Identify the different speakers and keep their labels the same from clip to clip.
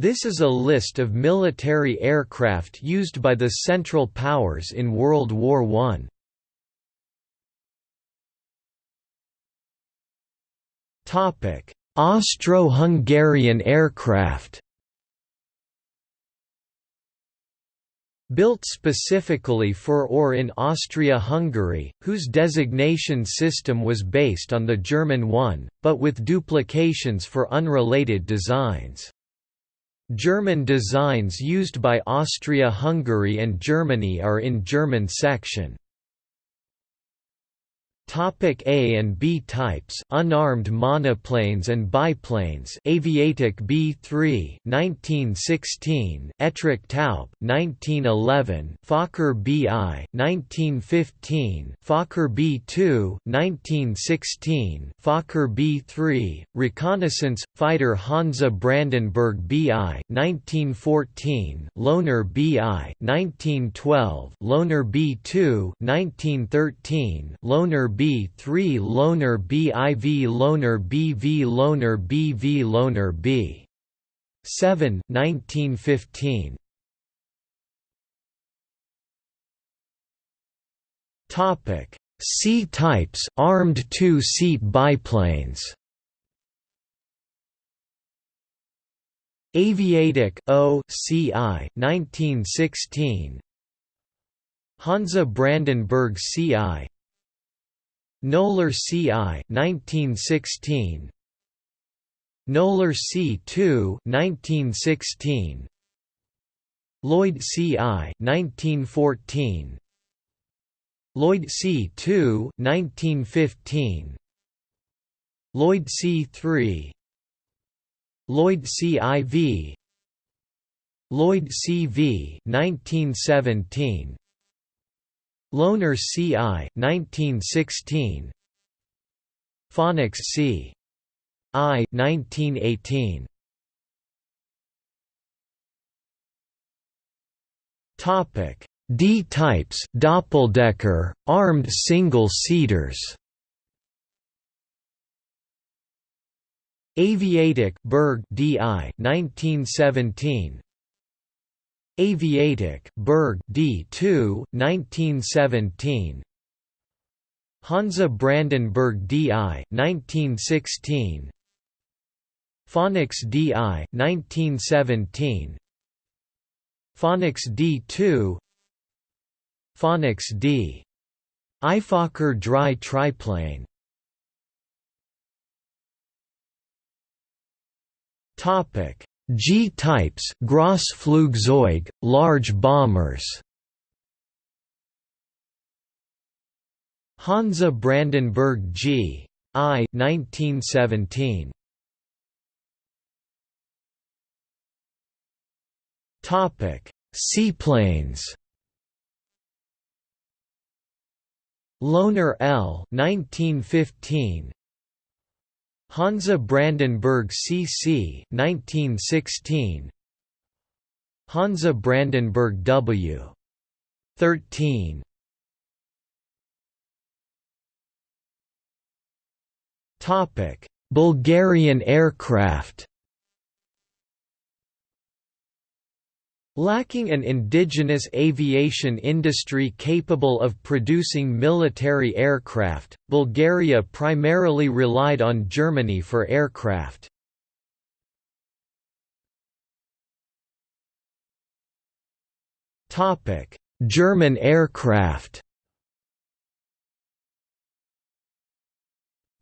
Speaker 1: This is a list of military aircraft used by the Central Powers in World War I. Austro-Hungarian aircraft Built specifically for or in Austria-Hungary, whose designation system was based on the German one, but with duplications for unrelated designs. German designs used by Austria-Hungary and Germany are in German section. Topic A and B types unarmed monoplanes and biplanes. Aviatik B3 1916 Ettrich Taube 1911 Fokker BI 1915 Fokker B2 1916 Fokker B3 Reconnaissance fighter Hansa Brandenburg BI 1914 Lohner BI 1912 Lohner B2 1913 Lohner B3 Lohner BIV Lohner BV Lohner BV Lohner B. 7 1915 Topic. C types armed two-seat biplanes. Aviatik O CI 1916 Hansa Brandenburg CI Knoller CI 1916 Knoller C2 1916 Lloyd CI 1914 Lloyd C2 1915 Lloyd C3 Lloyd CIV Lloyd CV 1917 Lohner C.I. 1916 Phoenix C. I. 1918 Topic D types Doppeldecker armed single-seaters Aviatik Berg DI 1917 Aviatik Berg D2 1917 Hansa Brandenburg DI 1916 Phoenix DI 1917 Phoenix D2 Phoenix D. Fokker dry triplane. Topic G-types Grossflugzeug, large bombers Hansa Brandenburg G. I 1917. Topic: Seaplanes. Lohner L 1915 Hansa Brandenburg CC 1916 Hansa Brandenburg W. 13 Topic Bulgarian aircraft Lacking an indigenous aviation industry capable of producing military aircraft, Bulgaria primarily relied on Germany for aircraft. German aircraft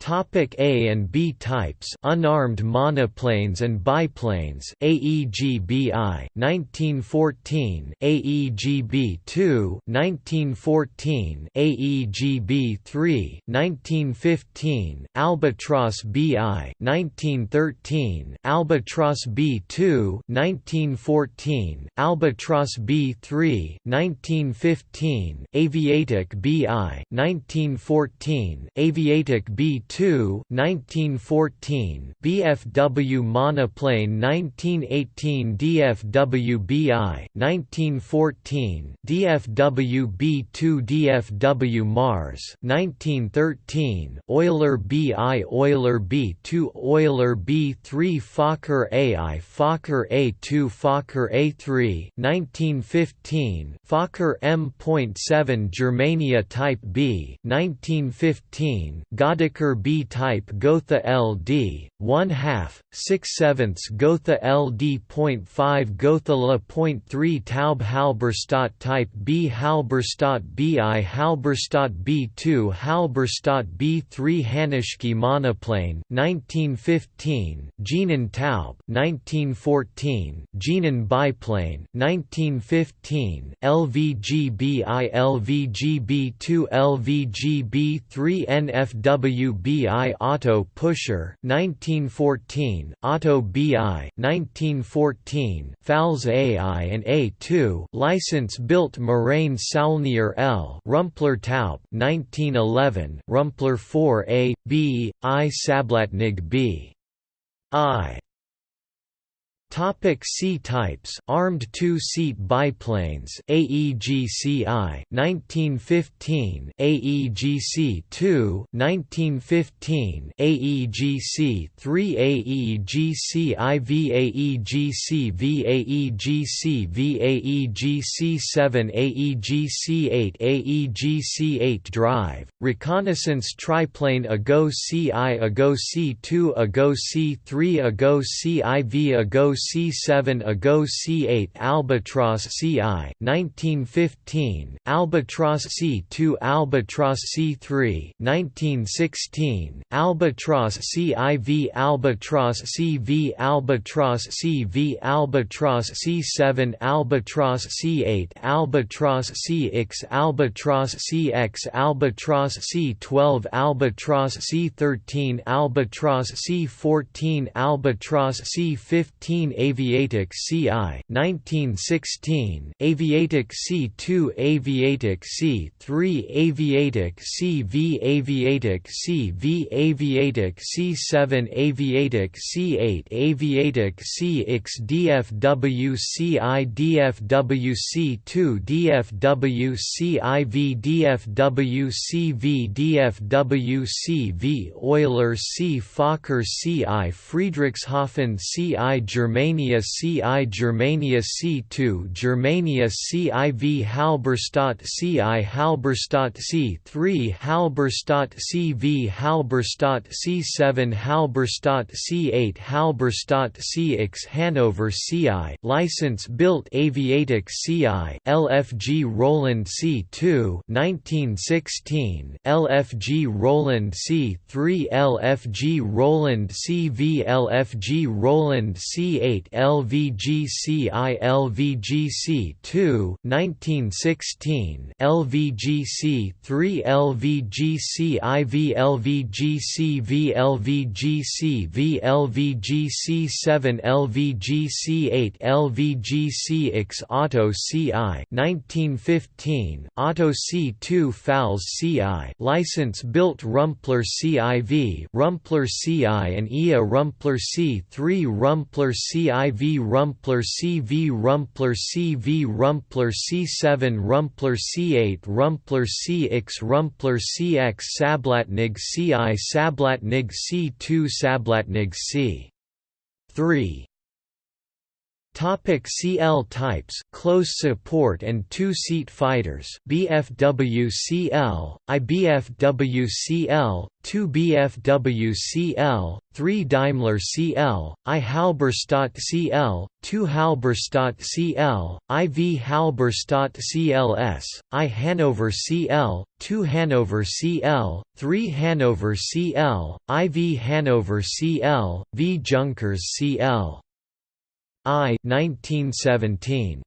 Speaker 1: Topic A and B types unarmed monoplanes and biplanes AEGBI 1914 AEGB2 1914 AEGB3 1915 Albatros BI 1913 Albatros B2 1914 Albatros B3 1915 Aviatik BI 1914 Aviatik B2 2 1914 BFW monoplane 1918 DFW BI 1914 DFW B2 DFW Mars 1913 Euler BI Euler B2 Euler B3 Fokker AI Fokker A2 Fokker A3 1915 Fokker M.7 Germania Type B 1915 Goedecker B Type Gotha LD 1 half 6 sevenths Gotha LD.5 Gotha La.3 Taube Halberstadt Type B Halberstadt BI Halberstadt B2 Halberstadt B3 Hanuschke monoplane 1915 Jeannin Taube 1914 Jeannin biplane 1915 LVGBI LVGB2 LVGB3 NFWBI Otto Pusher 1914 Otto BI 1914 Pfalz AI and A2 license built Morane Saulnier L Rumpler Taub 1911 Rumpler 4A B I Sablatnig B I Topic C types Armed two-seat biplanes AEGCI 1915 AEGC2 1915 AEGC 3 AEGC IV AEGC V AEGC V AEGC 7 AEGC 8 AEGC 8 Drive Reconnaissance Triplane AGO CI AGO C2 AGO C3 AGO CIV AGO C7 AGO C8 Albatros CI 1915 Albatros C2 Albatros C3 1916 Albatros CIV Albatros CV Albatros CV Albatros C7 Albatros C8 Albatros CX Albatros CX Albatros C12 Albatros C13 Albatros C14 Albatros C15 Aviatik CI 1916 Aviatik C2 Aviatik C3 Aviatik CV Aviatik CV Aviatik C7 Aviatik C8 Aviatik CX DFW CI DFW C2 DFW CIV DFW CV DFW CV Euler C Fokker CI Friedrichshafen CI Germany Germania CI Germania C2 Germania CIV Halberstadt CI Halberstadt C3 Halberstadt CV Halberstadt C7 Halberstadt C8 Halberstadt CX Hanover CI License built Aviatik CI LFG Roland C2 1916 LFG Roland C3 LFG Roland CV LFG Roland C8 8 LVGCI LVGC 2 1916 LVGC 3 LVGC IV LVGC V LVGC V LVGC 7 LVGC 8 LVGC X Otto CI 1915 Otto C2 Pfalz CI license built Rumpler CIV Rumpler CI and EA Rumpler C3 Rumpler C CIV Rumpler CV Rumpler CV Rumpler C7 Rumpler C8 Rumpler CX Rumpler CX Sablatnig CI Sablatnig C2 Sablatnig C 3 Topic CL types close support and two-seat fighters BFWCL, IBFWCL, 2 BFWCL, 3 Daimler CL, I Halberstadt CL, 2 Halberstadt CL, IV Halberstadt CLS, I Hanover CL, 2 Hanover CL, 3 Hanover CL, IV Hanover CL, V Junkers CL. I 1917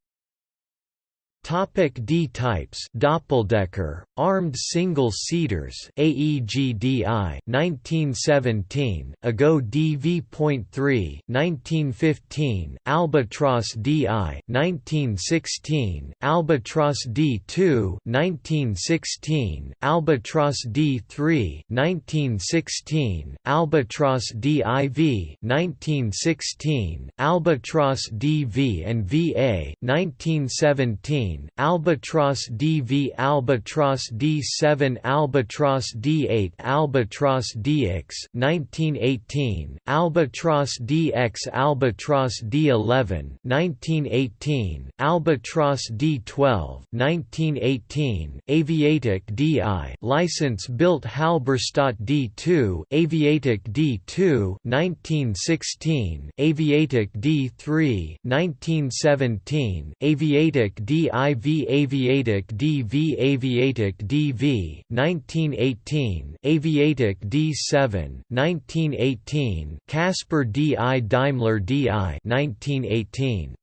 Speaker 1: Topic D types. Doppeldecker. Armed single seaters. AEGDI 1917 AGO DV.3 1915 Albatros DI 1916 Albatros D2 1916 Albatros D3 1916 Albatros DIV 1916 Albatros DV and VA 1917 Albatros DV Albatros D7 Albatros D8 Albatros DX 1918 Albatros DX Albatros D11 1918 Albatros D12 1918 Aviatik DI license built Halberstadt D2 Aviatik D2 1916 Aviatik D3 1917 Aviatik DI IV Aviatik DV Aviatik DV 1918 Aviatik D7 1918 Caspar DI Daimler DI 1918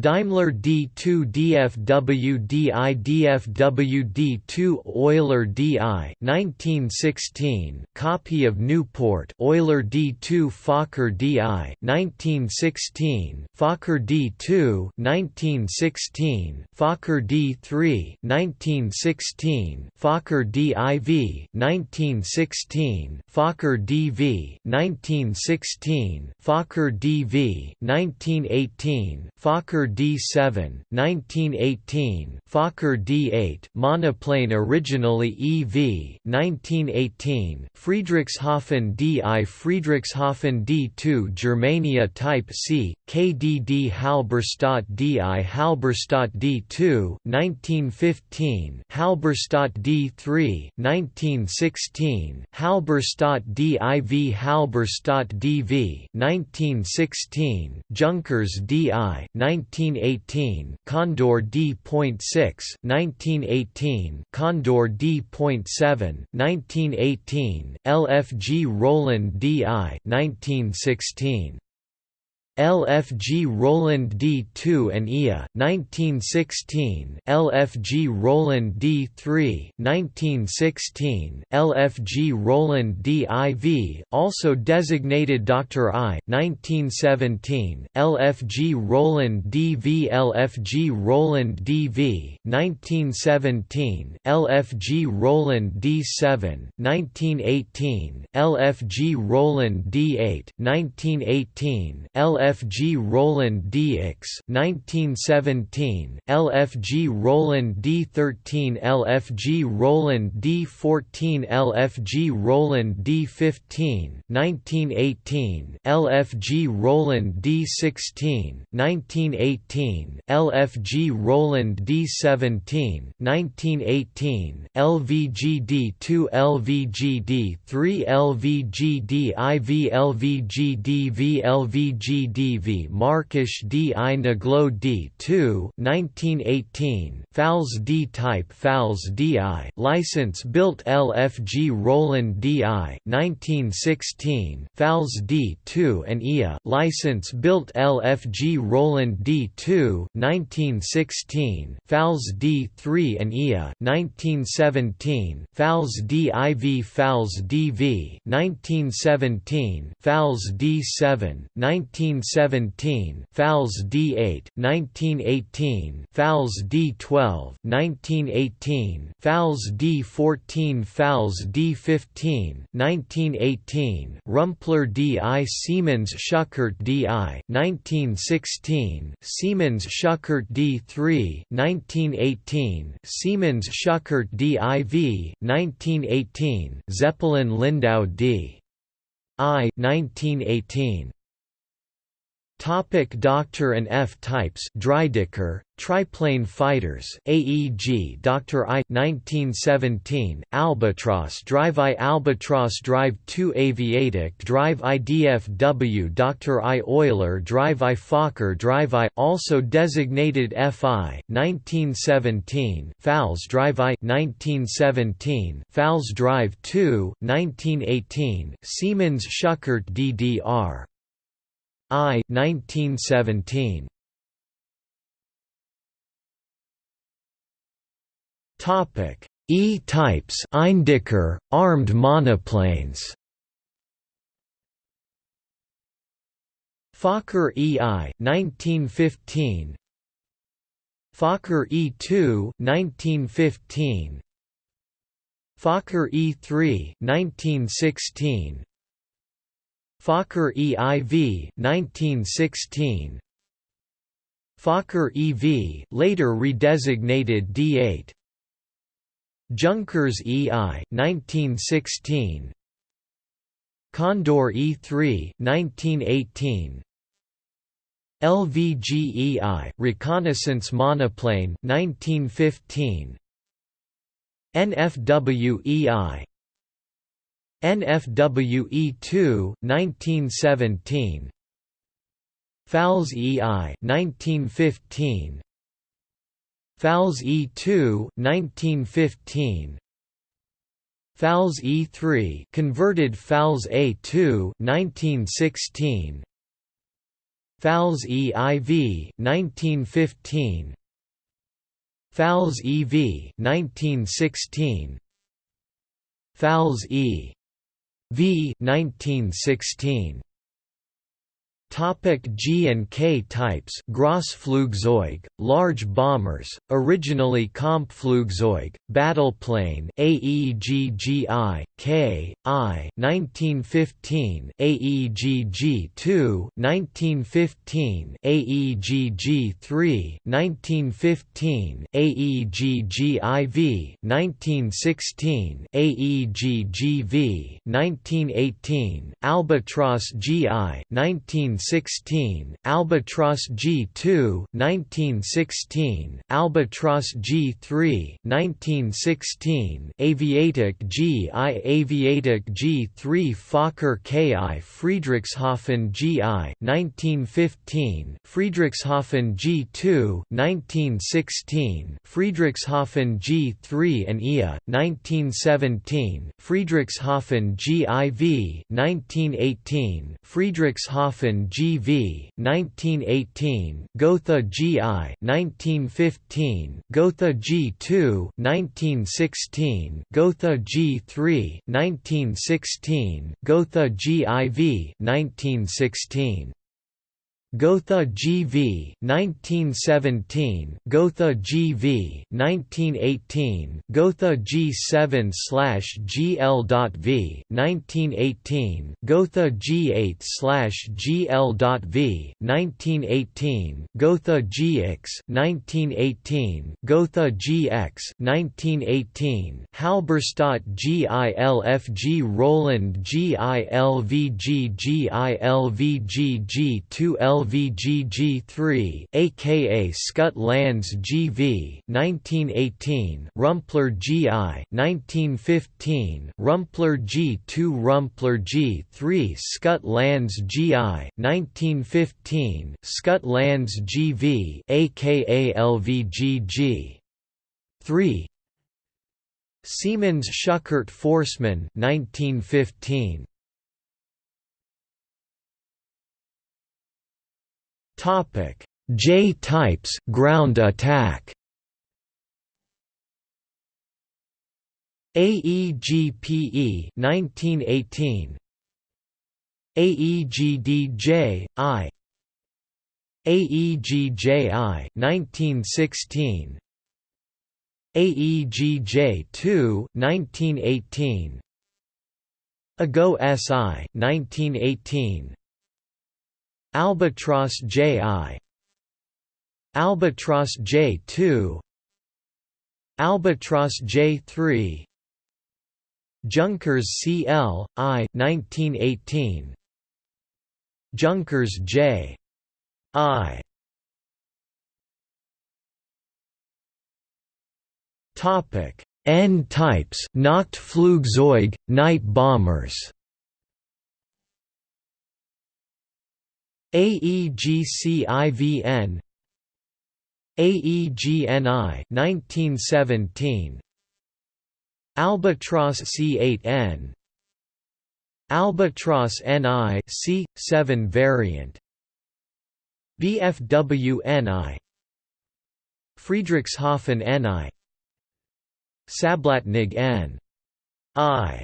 Speaker 1: Daimler D2 DFW DI DFW D2 Euler DI 1916 copy of Nieuport. Euler D2 Fokker DI 1916 Fokker D2 1916 Fokker D3 1916 Fokker DIV 1916 Fokker DV 1916 Fokker DV 1918 Fokker Fokker D7 1918, Fokker D8 monoplane originally EV 1918, Friedrichshafen DI Friedrichshafen D2 Germania Type C, KDD Halberstadt DI Halberstadt D2 1915, Halberstadt D3 1916, Halberstadt DIV Halberstadt DV 1916, Junkers DI 19 1918, Kondor D.6, 1918, Kondor D.7, 1918, LFG Roland DI, 1916. LFG Roland D2 and IA 1916 LFG Roland D3 1916 LFG Roland DIV also designated Dr. I 1917 LFG Roland DV LFG Roland DV 1917 LFG Roland D7 1918 LFG Roland D8 1918 LFG LFG Roland DX 1917, LFG Roland D13 LFG Roland D14 LFG Roland D15 1918, LFG Roland D16 1918, LFG Roland D17 1918, LVGD2 LVGD3 LVGD IV LVGDV LVGD DV Märkische D I Naglo D2 1918 Pfalz D type Pfalz DI license built LFG Roland DI 1916 Pfalz D2 and IA license built LFG Roland D2 1916 Pfalz D3 and IA 1917 Pfalz DIV Pfalz DV 1917 Pfalz D7 19 1917, Pfalz D8, 1918, Pfalz D12, 1918, Pfalz D14, Pfalz D15, 1918, Rumpler DI Siemens Schuckert DI, 1916, Siemens Schuckert D3, 1918, Siemens Schuckert DIV, 1918, Zeppelin Lindau D. I 1918 Topic Doctor and F types Dreidecker, Triplane Fighters AEG Dr. I 1917 Albatros Drive I Albatros Drive 2 Aviatik Drive IDFW Dr. I Euler Drive I Fokker Drive I also designated FI 1917 Pfalz Drive I 1917 Pfalz Drive 2 1918 Siemens Schuckert DDR I 1917 Topic: E-types Eindecker, armed monoplanes. Fokker EI 1915 Fokker E2 1915 Fokker E3 1916 Fokker EIV 1916 Fokker EV later redesignated D8 Junkers EI 1916 Kondor E3 1918 LVGEI reconnaissance monoplane 1915 NFWEI NFWE2 1917 Pfalz EI 1915 Pfalz E2 1915 Pfalz E3 converted Pfalz A2 1916 Pfalz EIV 1915 Pfalz EV 1916 Pfalz E v 1916 Topic G and K types Grossflugzeug, large bombers, originally Kampfflugzeug, battleplane AEGGI, K, I 1915, AEGG-2 1915, AEGG-3 1915, AEGG-IV 1916, AEGG-V 1918, Albatros GI 1916, Albatros G2 1916, Albatros G3 1916, Aviatik GI Aviatik G3 Fokker KI Friedrichshafen GI 1915, Friedrichshafen G2 1916, Friedrichshafen G3 and IA 1917, Friedrichshafen GIV 1918, Friedrichshafen GV 1918 Gotha GI 1915 Gotha G2 1916 Gotha G3 1916 Gotha GIV 1916 Gotha GV 1917 Gotha GV 1918 Gotha G7 GL.V 1918 Gotha G8 GL.V 1918 Gotha GX 1918 Gotha GX 1918 Halberstadt GILFG Roland GILVG GILVG G2L LVGG3 aka Schütte-Lanz GV 1918 Rumpler GI 1915 Rumpler G2 Rumpler G3 Schütte-Lanz GI 1915 Schütte-Lanz GV aka LVGG 3 Siemens Schuckert Forssman 1915 Topic: J types ground attack. AEGPE 1918 AEGDJ I. AEGJI 1916 AEGJ2 1918 AGO SI 1918 Albatros J.I. Albatros J2 Albatros J3 Junkers CL, I 1918 Junkers J. I Topic N types Nachtflugzeug, night bombers AEGCIVN AEGNI 1917 Albatros C8N Albatros NI C7 variant BFW NI Friedrichshafen NI Sablatnig N. I.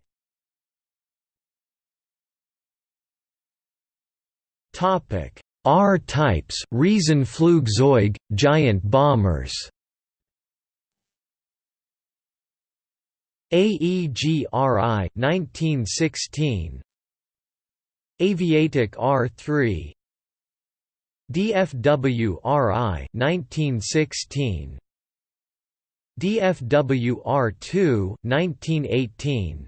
Speaker 1: Topic. R types Riesenflugzeug, giant bombers. AEGRI 1916 Aviatik R3 DFW RI 1916 DFW R2 1918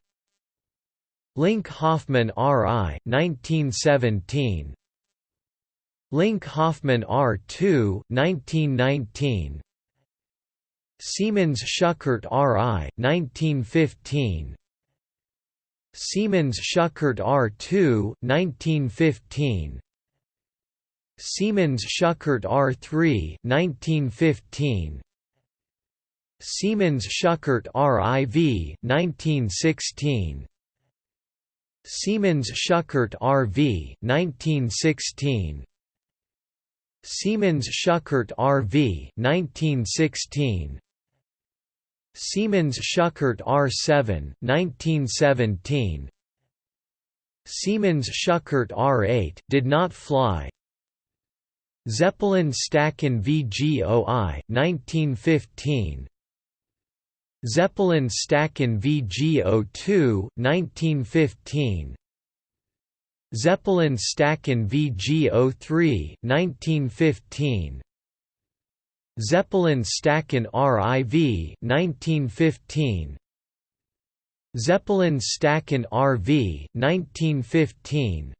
Speaker 1: Linke-Hofmann RI 1917 Linke-Hofmann R2 1919 Siemens Schuckert RI 1915 Siemens Schuckert R2 1915 Siemens Schuckert R3 1915 Siemens Schuckert RIV 1916 Siemens Schuckert RV 1916 Siemens Schuckert RV 1916 Siemens Schuckert R7 1917 Siemens Schuckert R8 did not fly. Zeppelin Staaken VGOI 1915 Zeppelin Staaken VGO2 1915 Zeppelin Staaken VGO3 1915 Zeppelin Staaken RIV 1915 Zeppelin Staaken RV 1915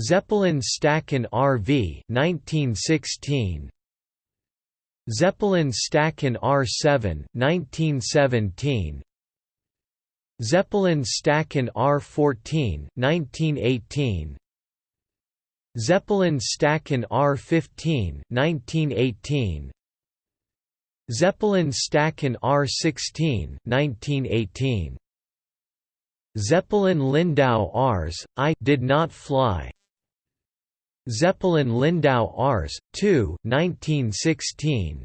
Speaker 1: Zeppelin Staaken RV 1916 Zeppelin Staaken R7 1917 Zeppelin Staaken R14 1918 Zeppelin Staaken R15 1918 Zeppelin Staaken R16 1918 Zeppelin Lindau Rs. I did not fly Zeppelin Lindau Rs. 2 1916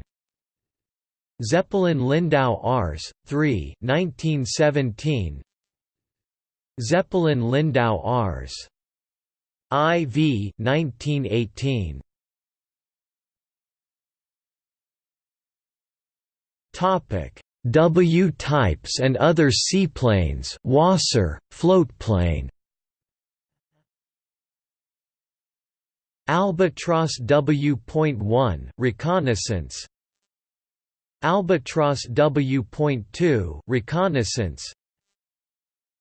Speaker 1: Zeppelin Lindau Rs. 3 1917 Zeppelin Lindau Rs. IV 1918 Topic W types and other seaplanes Wasser, floatplane Albatros W.1 reconnaissance Albatros W.2 reconnaissance.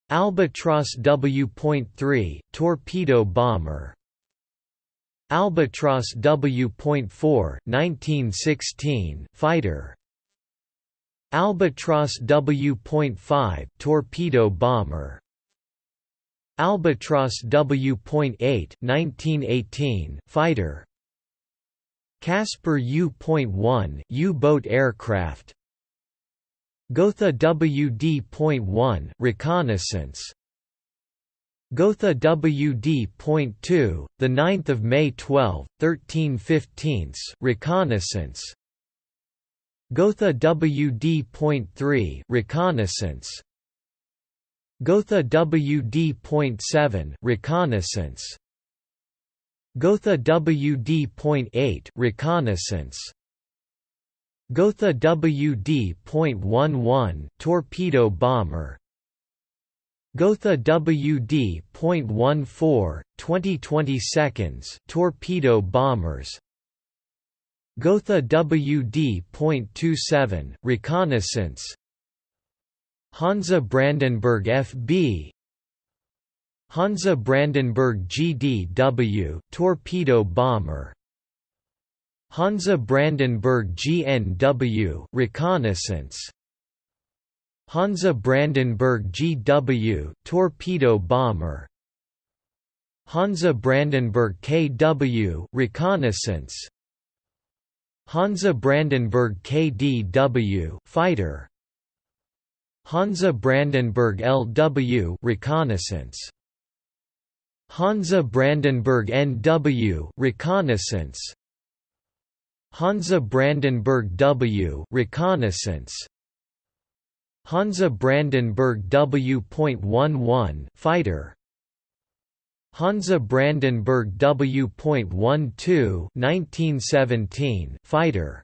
Speaker 1: Albatros W.3 torpedo bomber. Albatros W.4 1916 fighter. Albatros W.5 torpedo bomber. Albatros W.8 1918 fighter Caspar U.1 U-boat aircraft. Gotha WD.1 reconnaissance. Gotha WD.2 the 9th of May 12 13/15 reconnaissance. Gotha WD.3 reconnaissance. Gotha WD.7 reconnaissance Gotha WD.8 reconnaissance. Gotha WD.11 torpedo bomber. Gotha WD.14 20 seconds torpedo bombers. Gotha WD.27 reconnaissance. Hansa Brandenburg FB Hansa Brandenburg GDW torpedo bomber. Hansa Brandenburg GNW reconnaissance. Hansa Brandenburg GW torpedo bomber. Hansa Brandenburg KW reconnaissance. Hansa Brandenburg KDW fighter. Hansa Brandenburg LW reconnaissance Hansa Brandenburg NW reconnaissance. Hansa Brandenburg W reconnaissance. Hansa Brandenburg W.11 fighter. Hansa Brandenburg W.12 1917 fighter.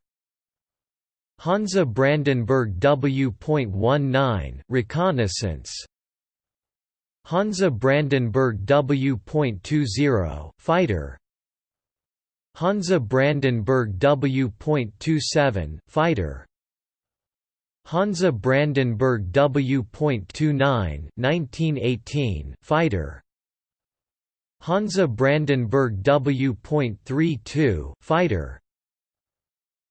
Speaker 1: Hansa Brandenburg W.19 reconnaissance Hansa Brandenburg W.20 fighter. Hansa Brandenburg W.27 fighter. Hansa Brandenburg W.29 1918 fighter. Hansa Brandenburg W.32 fighter.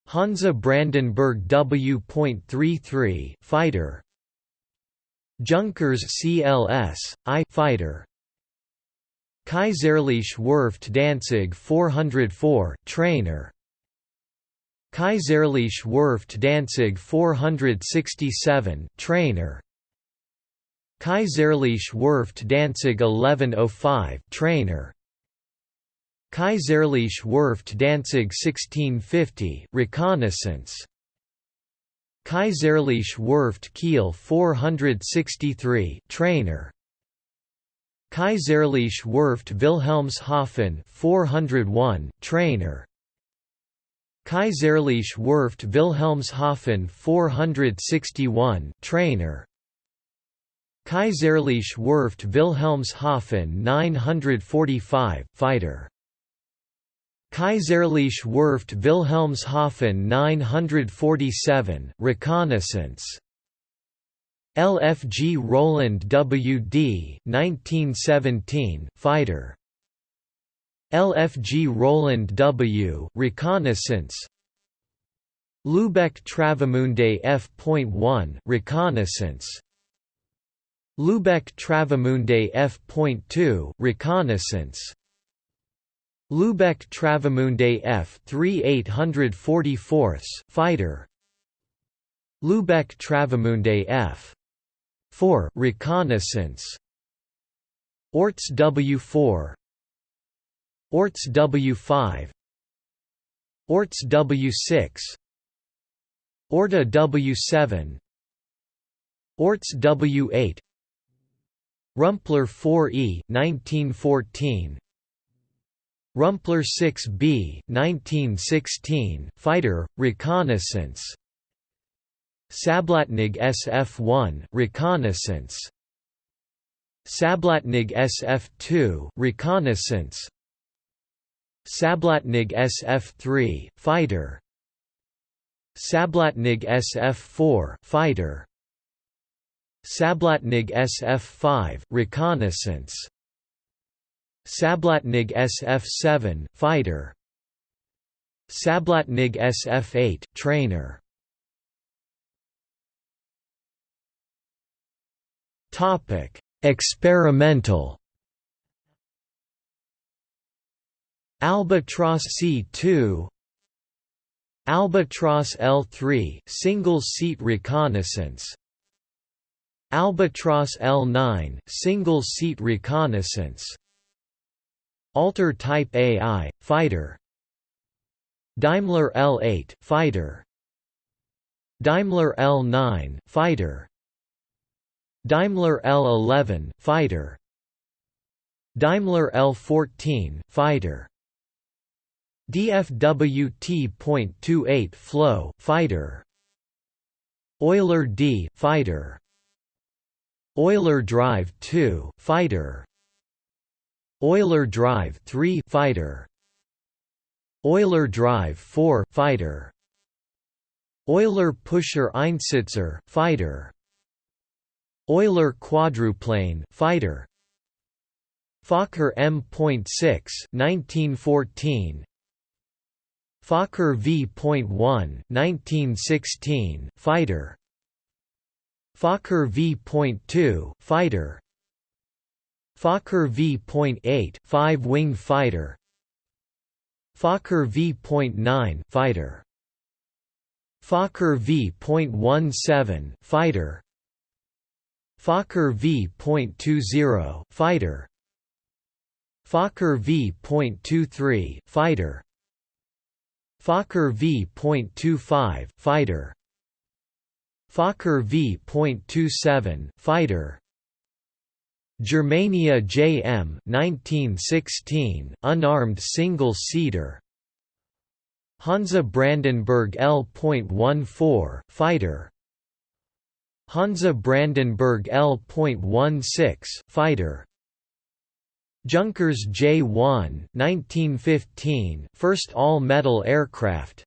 Speaker 1: Hansa Brandenburg W.33 fighter Junkers CLS I fighter. Kaiserliche Werft Danzig 404 trainer. Kaiserliche Werft Danzig 467 trainer. Kaiserliche Werft Danzig 1105 trainer. Kaiserliche Werft Danzig 1650 reconnaissance Kaiserliche Werft Kiel 463 trainer. Kaiserliche Werft Wilhelmshaven 401 trainer. Kaiserliche Werft Wilhelmshaven 461 trainer. Kaiserliche Werft Wilhelmshaven 945 fighter Kaiserliche Werft Wilhelmshaven 947 reconnaissance. LFG Roland WD 1917 fighter. LFG Roland W reconnaissance. Lübeck Travemünde F.1 reconnaissance. Lübeck Travemünde F.2 reconnaissance Lübeck Travemünde F. 3844 fighter. Lübeck Travemünde F. 4 reconnaissance. Oertz W4 Oertz W5 Oertz W6 Oertz W7 Oertz W8 Rumpler 4E 1914 Rumpler 6B 1916 fighter reconnaissance. Sablatnig SF1 reconnaissance. Sablatnig SF2 reconnaissance. Sablatnig SF3 fighter. Sablatnig SF4 fighter. Sablatnig SF5 reconnaissance Sablatnig SF7 fighter. Sablatnig SF8 trainer. Topic Experimental. Albatros C2 Albatros L3 single seat reconnaissance. Albatros L9 single seat reconnaissance Alter Type AI fighter. Daimler L8 fighter. Daimler L9 fighter. Daimler L11 fighter. Daimler L14 fighter. DFWT.28 Floh fighter. Euler D fighter. Euler Drive 2 fighter Euler Drive 3 fighter. Euler Drive 4 fighter. Euler Pusher Einsitzer fighter. Euler quadruplane fighter. Fokker M.6 1914 Fokker V.1 1916 fighter. Fokker V.2 fighter Fokker V.8 five-wing fighter. Fokker V.9 fighter. Fokker V.17 fighter. Fokker V.20 fighter. Fokker V.23 fighter. Fokker V.25 fighter. Fokker V.27 fighter Germania JM 1916 unarmed single-seater Hansa Brandenburg L.14 fighter. Hansa Brandenburg L.16 fighter. Junkers J-1 1915 first all-metal aircraft.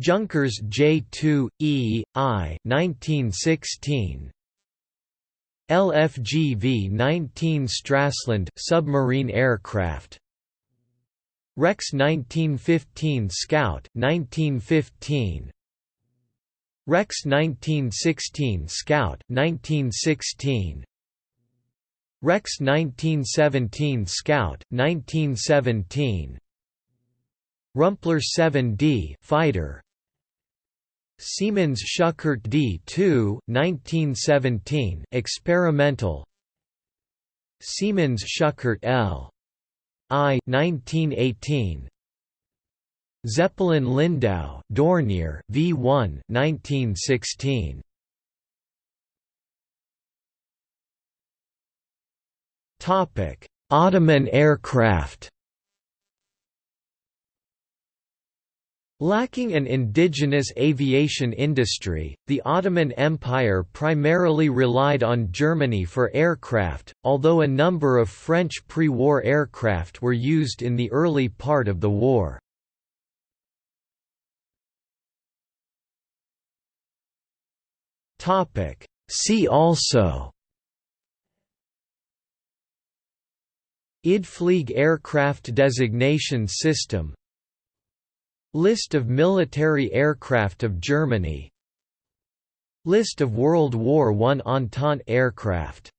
Speaker 1: Junkers J-2 E I 1916 LFGV 19 Stralsund submarine aircraft. Rex 1915 Scout 1915 Rex 1916 Scout 1916 Rex 1917 Scout 1917 Rumpler 7D fighter Siemens Schuckert D2 1917 experimental. Siemens Schuckert L. I 1918 Zeppelin Lindau Dornier V1 1916 Topic. Ottoman aircraft Lacking an indigenous aviation industry, the Ottoman Empire primarily relied on Germany for aircraft, although a number of French pre-war aircraft were used in the early part of the war. See also Idflieg aircraft designation system List of military aircraft of Germany. List of World War I Entente aircraft